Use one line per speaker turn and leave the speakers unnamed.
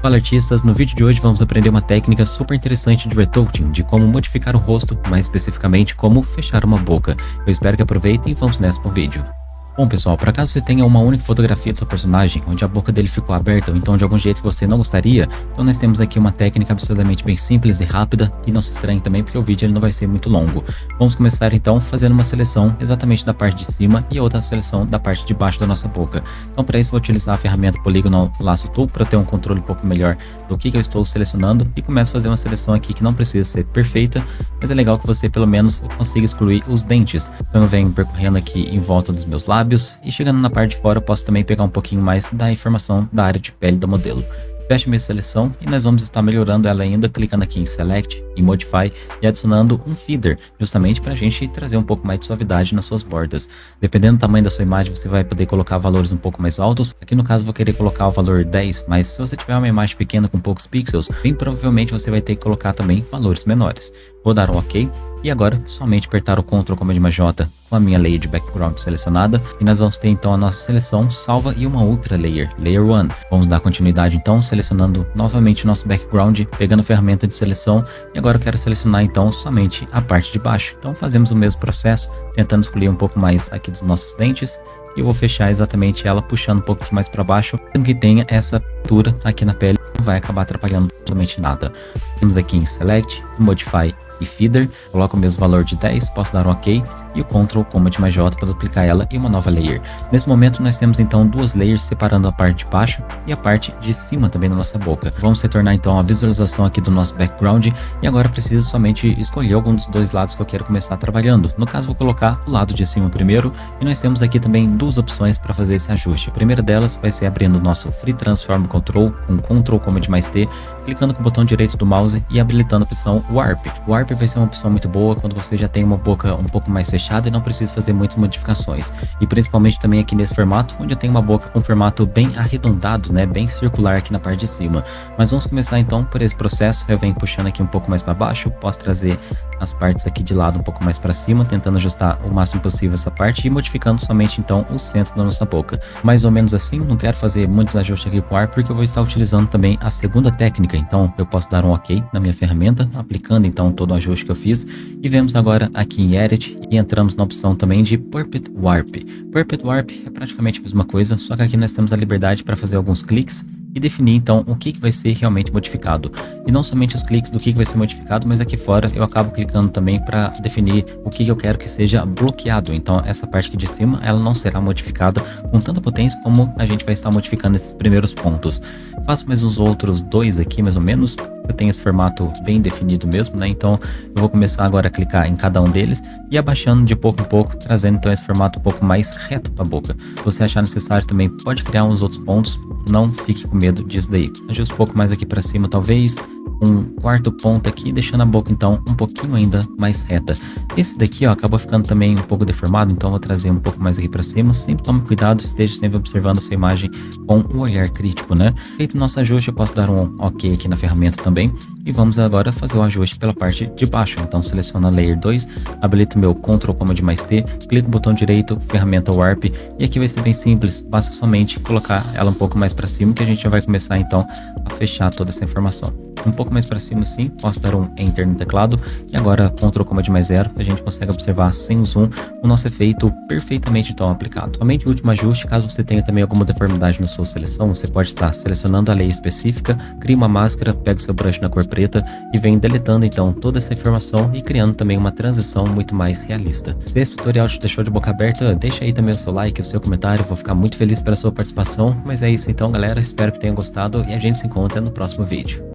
Fala artistas, no vídeo de hoje vamos aprender uma técnica super interessante de retouching, de como modificar o rosto, mais especificamente como fechar uma boca. Eu espero que aproveitem e vamos nessa pro vídeo. Bom pessoal, para caso você tenha uma única fotografia do seu personagem, onde a boca dele ficou aberta ou então de algum jeito que você não gostaria, então nós temos aqui uma técnica absolutamente bem simples e rápida e não se estranhe também porque o vídeo ele não vai ser muito longo. Vamos começar então fazendo uma seleção exatamente da parte de cima e outra seleção da parte de baixo da nossa boca. Então para isso vou utilizar a ferramenta Polygonal Lasso Tool para ter um controle um pouco melhor do que, que eu estou selecionando e começo a fazer uma seleção aqui que não precisa ser perfeita, mas é legal que você pelo menos consiga excluir os dentes. Então eu venho percorrendo aqui em volta dos meus lábios, lábios e chegando na parte de fora eu posso também pegar um pouquinho mais da informação da área de pele do modelo. Fecho minha seleção e nós vamos estar melhorando ela ainda clicando aqui em Select, em Modify e adicionando um Feeder, justamente para a gente trazer um pouco mais de suavidade nas suas bordas. Dependendo do tamanho da sua imagem, você vai poder colocar valores um pouco mais altos. Aqui no caso vou querer colocar o valor 10, mas se você tiver uma imagem pequena com poucos pixels, bem provavelmente você vai ter que colocar também valores menores. Vou dar um OK e agora, somente apertar o Ctrl J com a minha layer de background selecionada e nós vamos ter então a nossa seleção salva e uma outra layer, Layer 1. Vamos dar continuidade então, selecionando novamente o nosso background, pegando a ferramenta de seleção e agora eu quero selecionar então somente a parte de baixo. Então fazemos o mesmo processo, tentando escolher um pouco mais aqui dos nossos dentes e eu vou fechar exatamente ela puxando um pouco mais para baixo, mesmo que tenha essa pintura aqui na pele, não vai acabar atrapalhando absolutamente nada. Temos aqui em Select, Modify e Feeder, coloco o mesmo valor de 10, posso dar um OK e o Ctrl Command mais J para duplicar ela em uma nova layer. Nesse momento nós temos então duas layers separando a parte de baixo e a parte de cima também da nossa boca. Vamos retornar então a visualização aqui do nosso background e agora preciso somente escolher algum dos dois lados que eu quero começar trabalhando. No caso vou colocar o lado de cima primeiro e nós temos aqui também duas opções para fazer esse ajuste. A primeira delas vai ser abrindo o nosso Free Transform Control com Ctrl Command mais T, clicando com o botão direito do mouse e habilitando a opção Warp. Warp vai ser uma opção muito boa quando você já tem uma boca um pouco mais fechada fechada e não preciso fazer muitas modificações. E principalmente também aqui nesse formato, onde eu tenho uma boca com formato bem arredondado, né, bem circular aqui na parte de cima. Mas vamos começar então por esse processo, eu venho puxando aqui um pouco mais para baixo, posso trazer as partes aqui de lado um pouco mais para cima, tentando ajustar o máximo possível essa parte e modificando somente então o centro da nossa boca. Mais ou menos assim, não quero fazer muitos ajustes aqui com o ar, porque eu vou estar utilizando também a segunda técnica, então eu posso dar um ok na minha ferramenta, aplicando então todo o ajuste que eu fiz, e vemos agora aqui em Edit e entramos na opção também de Purpet Warp. Purpet Warp é praticamente a mesma coisa, só que aqui nós temos a liberdade para fazer alguns cliques e definir então o que, que vai ser realmente modificado. E não somente os cliques do que, que vai ser modificado, mas aqui fora eu acabo clicando também para definir o que, que eu quero que seja bloqueado. Então essa parte aqui de cima ela não será modificada com tanta potência como a gente vai estar modificando esses primeiros pontos. Faço mais uns outros dois aqui mais ou menos eu tenho esse formato bem definido mesmo, né? Então eu vou começar agora a clicar em cada um deles e abaixando de pouco em pouco, trazendo então esse formato um pouco mais reto para a boca. Se você achar necessário também pode criar uns outros pontos, não fique com medo disso daí. Ajuste um pouco mais aqui para cima talvez, um quarto ponto aqui, deixando a boca então um pouquinho ainda mais reta. Esse daqui ó, acabou ficando também um pouco deformado, então vou trazer um pouco mais aqui para cima. Sempre tome cuidado, esteja sempre observando a sua imagem com um olhar crítico, né? Feito o nosso ajuste, eu posso dar um OK aqui na ferramenta também. E vamos agora fazer o ajuste pela parte de baixo. Então seleciono a Layer 2, habilito meu Ctrl Command mais T, clico no botão direito, ferramenta Warp, e aqui vai ser bem simples, basta somente colocar ela um pouco mais para cima que a gente já vai começar então a fechar toda essa informação um pouco mais para cima assim, posso dar um Enter no teclado e agora Ctrl Command mais zero, a gente consegue observar sem zoom o nosso efeito perfeitamente então aplicado. Somente o último ajuste, caso você tenha também alguma deformidade na sua seleção, você pode estar selecionando a lei específica, cria uma máscara, pega o seu brush na cor preta e vem deletando então toda essa informação e criando também uma transição muito mais realista. Se esse tutorial te deixou de boca aberta, deixa aí também o seu like, o seu comentário, vou ficar muito feliz pela sua participação, mas é isso então galera, espero que tenham gostado e a gente se encontra no próximo vídeo.